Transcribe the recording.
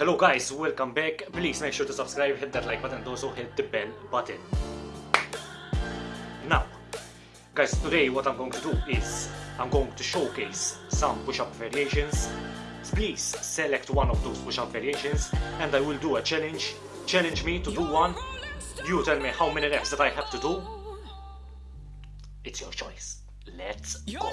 Hello guys, welcome back. Please make sure to subscribe, hit that like button and also hit the bell button. Now, guys, today what I'm going to do is I'm going to showcase some push-up variations. Please select one of those push-up variations and I will do a challenge. Challenge me to do one. You tell me how many reps that I have to do. It's your choice. Let's go.